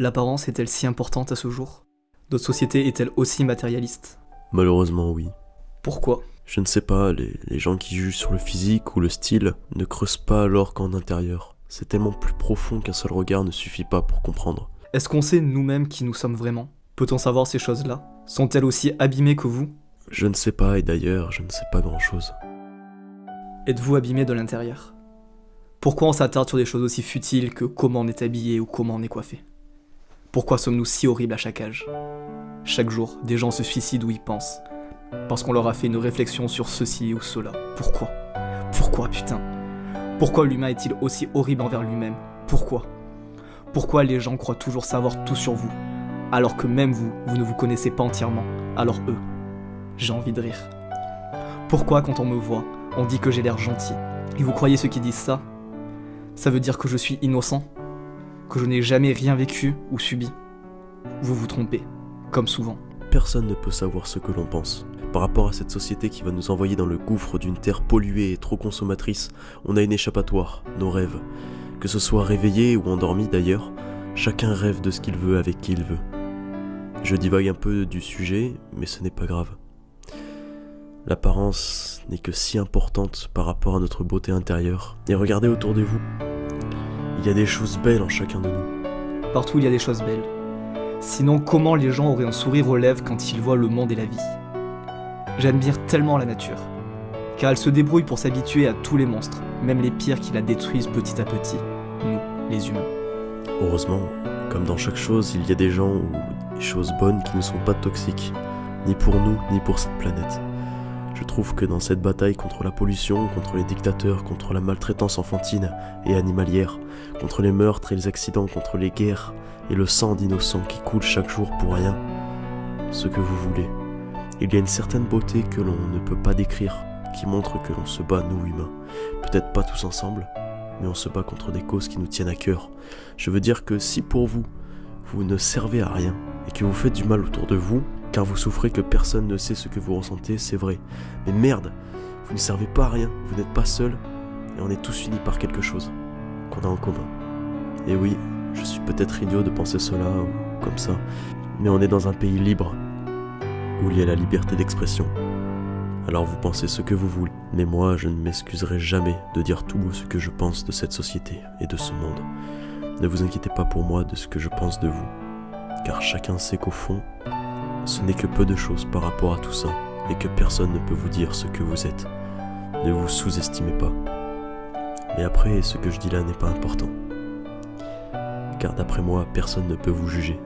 L'apparence est-elle si importante à ce jour? Notre société est-elle aussi matérialiste? Malheureusement, oui. Pourquoi? Je ne sais pas, les, les gens qui jugent sur le physique ou le style ne creusent pas alors qu'en intérieur. C'est tellement plus profond qu'un seul regard ne suffit pas pour comprendre. Est-ce qu'on sait nous-mêmes qui nous sommes vraiment? Peut-on savoir ces choses-là? Sont-elles aussi abîmées que vous? Je ne sais pas, et d'ailleurs, je ne sais pas grand-chose. Êtes-vous abîmé de l'intérieur? Pourquoi on s'attarde sur des choses aussi futiles que comment on est habillé ou comment on est coiffé? Pourquoi sommes-nous si horribles à chaque âge? Chaque jour, des gens se suicident ou y pensent. Parce qu'on leur a fait une réflexion sur ceci ou cela. Pourquoi? Pourquoi, putain? Pourquoi l'humain est-il aussi horrible envers lui-même? Pourquoi? Pourquoi les gens croient toujours savoir tout sur vous Alors que même vous, vous ne vous connaissez pas entièrement? Alors eux, j'ai envie de rire. Pourquoi quand on me voit, on dit que j'ai l'air gentil? Et vous croyez ceux qui disent ça? Ça veut dire que je suis innocent? Que je n'ai jamais rien vécu ou subi Vous vous trompez, comme souvent. Personne ne peut savoir ce que l'on pense. Par rapport à cette société qui va nous envoyer dans le gouffre d'une terre polluée et trop consommatrice, on a une échappatoire, nos rêves. Que ce soit réveillé ou endormi d'ailleurs, chacun rêve de ce qu'il veut avec qui il veut. Je divague un peu du sujet, mais ce n'est pas grave. L'apparence n'est que si importante par rapport à notre beauté intérieure. Et regardez autour de vous. Il y a des choses belles en chacun de nous. Partout il y a des choses belles. Sinon, comment les gens auraient un sourire aux lèvres quand ils voient le monde et la vie? J'admire tellement la nature, car elle se débrouille pour s'habituer à tous les monstres, même les pires qui la détruisent petit à petit, nous, les humains. Heureusement, comme dans chaque chose, il y a des gens ou des choses bonnes qui ne sont pas toxiques, ni pour nous, ni pour cette planète. Je trouve que dans cette bataille contre la pollution, contre les dictateurs, contre la maltraitance enfantine et animalière, contre les meurtres et les accidents, contre les guerres et le sang d'innocents qui coule chaque jour pour rien, ce que vous voulez, il y a une certaine beauté que l'on ne peut pas décrire, qui montre que l'on se bat, nous humains. Peut-être pas tous ensemble, mais on se bat contre des causes qui nous tiennent à cœur. Je veux dire que si pour vous, vous ne servez à rien, et que vous faites du mal autour de vous, car vous souffrez que personne ne sait ce que vous ressentez, c'est vrai. Mais merde, vous ne servez pas à rien, vous n'êtes pas seul, et on est tous unis par quelque chose qu'on a en commun. Et oui, je suis peut-être idiot de penser cela ou comme ça, mais on est dans un pays libre, où il y a la liberté d'expression. Alors vous pensez ce que vous voulez, mais moi je ne m'excuserai jamais de dire tout ce que je pense de cette société et de ce monde. Ne vous inquiétez pas pour moi de ce que je pense de vous, car chacun sait qu'au fond, ce n'est que peu de choses par rapport à tout ça, et que personne ne peut vous dire ce que vous êtes. Ne vous sous-estimez pas. Mais après, ce que je dis là n'est pas important. Car d'après moi, personne ne peut vous juger